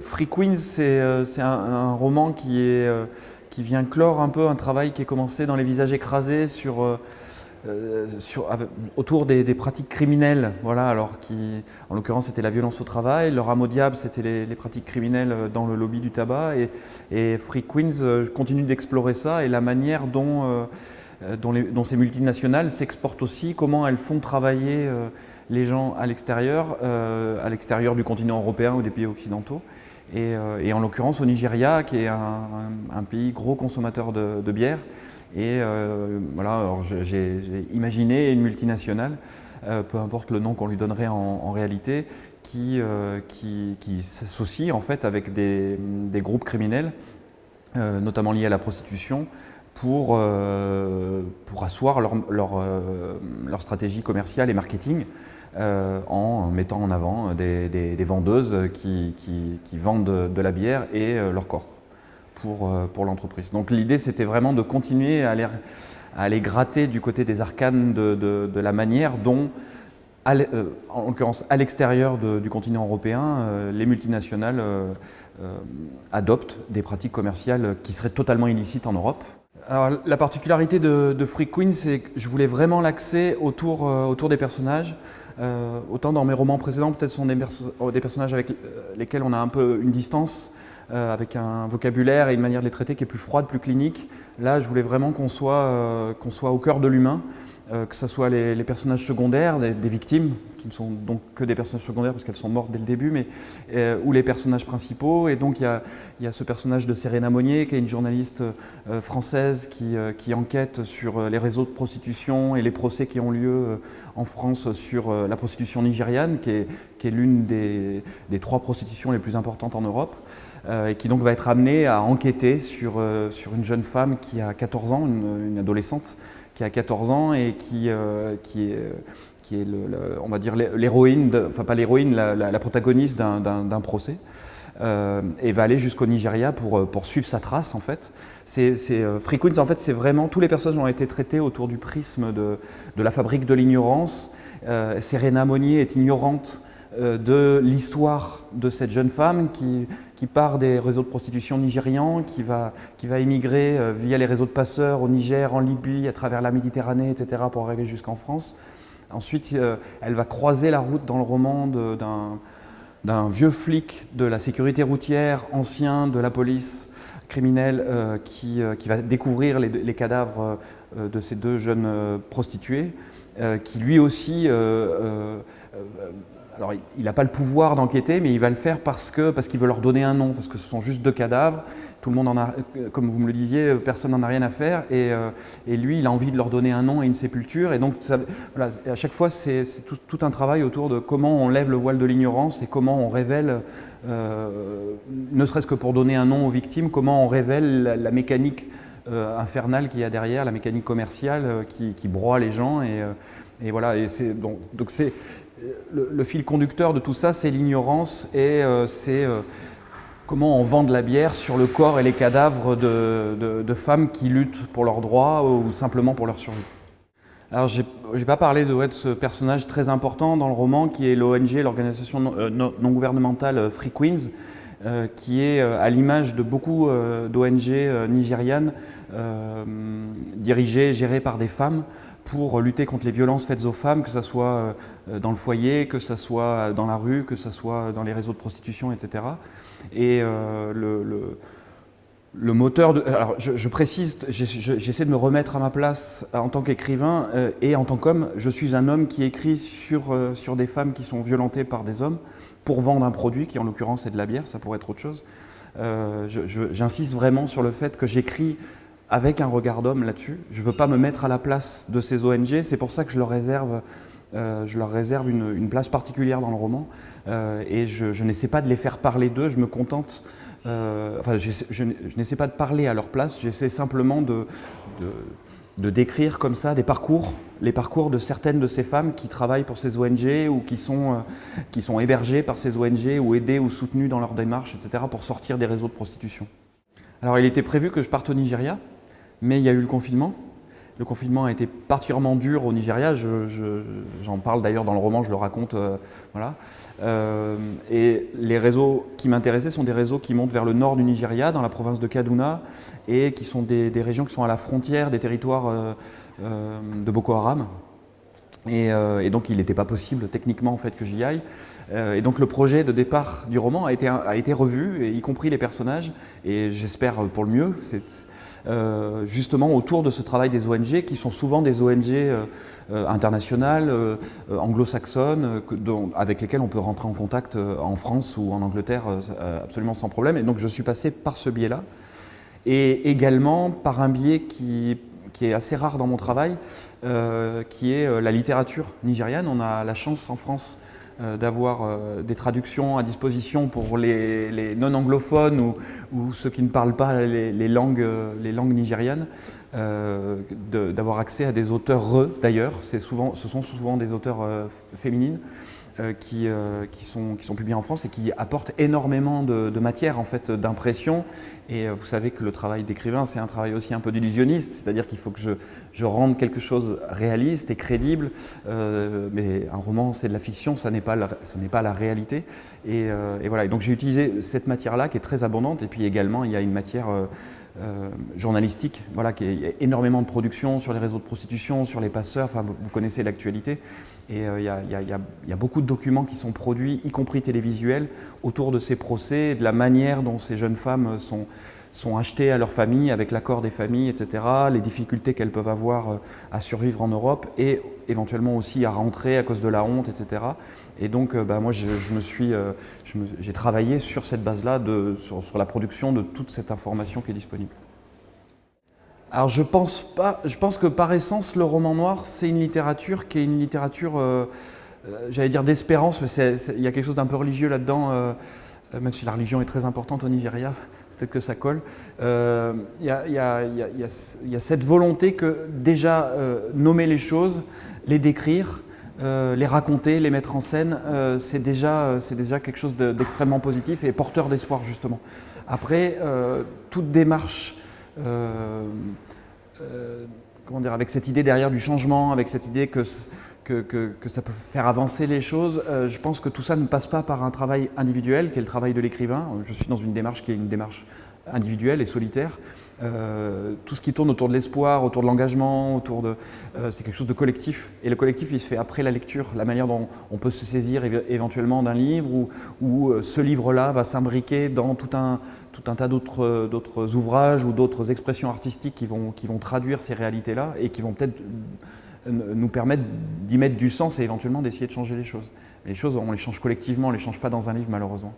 Free Queens, c'est un, roman qui, est, qui vient clore un peu un travail qui est commencé dans Les visages écrasés euh, autour des, pratiques criminelles, en l'occurrence c'était la violence au travail, le rameau diable c'était les, pratiques criminelles dans le lobby du tabac Free Queens euh, continue d'explorer ça et la manière euh, dont, ces multinationales s'exportent aussi, comment elles font travailler les gens à l'extérieur, à l'extérieur du continent européen ou des pays occidentaux. Et, et en l'occurrence au Nigeria, qui est un, pays gros consommateur de, bière, et euh, voilà, j'ai imaginé une multinationale, euh, peu importe le nom qu'on lui donnerait en, réalité, qui, euh, qui, s'associe en fait avec des, groupes criminels, notamment liés à la prostitution, pour, pour asseoir leur, leur, stratégie commerciale et marketing en mettant en avant des, vendeuses qui, vendent de la bière et leur corps pour, euh, pour l'entreprise. Donc l'idée, c'était vraiment de continuer à aller, à aller, gratter du côté des arcanes de, la manière dont, euh, en l'occurrence à l'extérieur du continent européen, euh, les multinationales adoptent des pratiques commerciales qui seraient totalement illicites en Europe. Alors, la particularité de, de Free Queen, c'est que je voulais vraiment l'axer autour, autour des personnages. Autant dans mes romans précédents, peut-être sont des, des, personnages avec lesquels on a un peu une distance, euh, avec un vocabulaire et une manière de les traiter qui est plus froide, plus clinique. Là, je voulais vraiment qu'on soit, euh, au cœur de l'humain, euh, que ce soit les, personnages secondaires, des, victimes, qui ne sont donc que des personnages secondaires parce qu'elles sont mortes dès le début, mais, ou les personnages principaux. Et donc il y a, ce personnage de Serena Monnier, qui est une journaliste française qui, enquête sur les réseaux de prostitution et les procès qui ont lieu en France sur la prostitution nigériane, qui est, l'une des, trois prostitutions les plus importantes en Europe. Euh, et qui donc va être amené à enquêter sur, euh, sur une jeune femme qui a 14 ans, une, adolescente qui a 14 ans et qui, euh, qui est, on va dire l'héroïne, enfin pas l'héroïne, la, protagoniste d'un procès. et va aller jusqu'au Nigeria pour, pour, suivre sa trace en fait. C'est Queens en fait c'est vraiment, tous les personnages ont été traités autour du prisme de, de la fabrique de l'ignorance. Serena Monnier est ignorante euh, de l'histoire de cette jeune femme qui, qui, part des réseaux de prostitution nigérians, qui va, qui va émigrer euh, via les réseaux de passeurs au Niger, en Libye, à travers la Méditerranée, etc., pour arriver jusqu'en France. Ensuite, euh, elle va croiser la route dans le roman d'un vieux flic de la sécurité routière, ancien de la police criminelle, qui, qui, va découvrir les cadavres de ces deux jeunes prostituées, qui lui aussi alors, il n'a pas le pouvoir d'enquêter, mais il va le faire parce qu'il parce veut leur donner un nom, parce que ce sont juste deux cadavres. Tout le monde en a, comme vous me le disiez, personne n'en a rien à faire. Et, euh, et, lui, il a envie de leur donner un nom et une sépulture. Et donc, voilà, à chaque fois, c'est tout, un travail autour de comment on lève le voile de l'ignorance et comment on révèle, euh, ne serait-ce que pour donner un nom aux victimes, comment on révèle la, mécanique euh, infernale qu'il y a derrière, la mécanique commerciale qui, broie les gens. Et, voilà, donc c'est le, fil conducteur de tout ça, c'est l'ignorance et euh, c'est euh, comment on vend de la bière sur le corps et les cadavres de, femmes qui luttent pour leurs droits ou simplement pour leur survie. Alors, je n'ai pas parlé de, ce personnage très important dans le roman qui est l'ONG, l'organisation non, euh, gouvernementale Free Queens, qui est à l'image de beaucoup d'ONG nigérianes dirigées, gérées par des femmes, pour lutter contre les violences faites aux femmes, que ce soit euh, dans le foyer, que ce soit dans la rue, que ce soit dans les réseaux de prostitution, etc. Et euh, le, moteur de... Alors, je, précise, j'essaie de me remettre à ma place en tant qu'écrivain euh, et en tant qu'homme. Je suis un homme qui écrit sur, sur des femmes qui sont violentées par des hommes pour vendre un produit qui, en l'occurrence, est de la bière, ça pourrait être autre chose. J'insiste vraiment sur le fait que j'écris avec un regard d'homme là-dessus. Je ne veux pas me mettre à la place de ces ONG, c'est pour ça que je leur réserve, euh, je leur réserve une, place particulière dans le roman euh, et je, n'essaie pas de les faire parler d'eux, je me contente, euh, enfin je, n'essaie pas de parler à leur place, j'essaie simplement de, décrire comme ça des parcours, les parcours de certaines de ces femmes qui travaillent pour ces ONG ou qui sont, qui sont hébergées par ces ONG ou aidées ou soutenues dans leur démarche, etc. pour sortir des réseaux de prostitution. Alors il était prévu que je parte au Nigeria, mais il y a eu le confinement. le confinement a été particulièrement dur au Nigeria. J'en parle d'ailleurs dans le roman, je le raconte. voilà. et les réseaux qui m'intéressaient sont des réseaux qui montent vers le nord du Nigeria, dans la province de Kaduna, et qui sont des, des régions qui sont à la frontière des territoires de Boko Haram. Euh, et, donc il n'était pas possible techniquement en fait que j'y aille. Euh, et donc le projet de départ du roman a été, revu, y compris les personnages, et j'espère pour le mieux, euh, justement autour de ce travail des ONG, qui sont souvent des ONG internationales, anglo-saxonnes, avec lesquelles on peut rentrer en contact en France ou en Angleterre absolument sans problème. Et donc je suis passé par ce biais-là, et également par un biais qui qui est assez rare dans mon travail, euh, qui est euh, la littérature nigériane. On a la chance en France euh, d'avoir des traductions à disposition pour les, non-anglophones ou, ceux qui ne parlent pas les, langues, les langues nigérianes, d'avoir accès à des auteurs re d'ailleurs, ce sont souvent des auteurs féminines. Euh, qui, euh, qui, sont, publiés en France et qui apportent énormément de, matière en fait, d'impression. Et euh, vous savez que le travail d'écrivain, c'est un travail aussi un peu d'illusionniste, c'est-à-dire qu'il faut que je, rende quelque chose réaliste et crédible. mais un roman, c'est de la fiction, ça n'est pas, ce n'est pas la réalité. Et, et voilà. Et donc j'ai utilisé cette matière-là qui est très abondante. Et puis également, il y a une matière journalistique, voilà, qui est énormément de production sur les réseaux de prostitution, sur les passeurs, enfin vous, vous connaissez l'actualité. Et il y, a beaucoup de documents qui sont produits, y compris télévisuels, autour de ces procès, de la manière dont ces jeunes femmes sont, sont achetées à leur famille, avec l'accord des familles, etc., les difficultés qu'elles peuvent avoir euh, à survivre en Europe et éventuellement aussi à rentrer à cause de la honte, etc. Et donc, euh, bah, moi, je, me suis, euh, j'ai travaillé sur cette base-là, sur, sur la production de toute cette information qui est disponible. Alors je pense pas, je pense que par essence le roman noir c'est une littérature qui est une littérature, j'allais dire d'espérance, mais il y a quelque chose d'un peu religieux là-dedans, même si la religion est très importante au Nigeria, peut-être que ça colle. Il y, a cette volonté que déjà nommer les choses, les décrire, les raconter, les mettre en scène, c'est déjà, déjà quelque chose d'extrêmement positif et porteur d'espoir justement. Après, toute démarche euh, euh, comment dire, avec cette idée derrière du changement, avec cette idée que, que, ça peut faire avancer les choses, euh, je pense que tout ça ne passe pas par un travail individuel, qui est le travail de l'écrivain. Je suis dans une démarche qui est une démarche individuelle et solitaire. Euh, tout ce qui tourne autour de l'espoir, autour de l'engagement, autour de, euh, c'est quelque chose de collectif. Et le collectif, il se fait après la lecture, la manière dont on peut se saisir éventuellement d'un livre ou, ce livre-là va s'imbriquer dans tout un, tout un tas d'autres ouvrages ou d'autres expressions artistiques qui vont, qui vont traduire ces réalités-là et qui vont peut-être nous permettre d'y mettre du sens et éventuellement d'essayer de changer les choses. Les choses, on les change collectivement, on ne les change pas dans un livre malheureusement.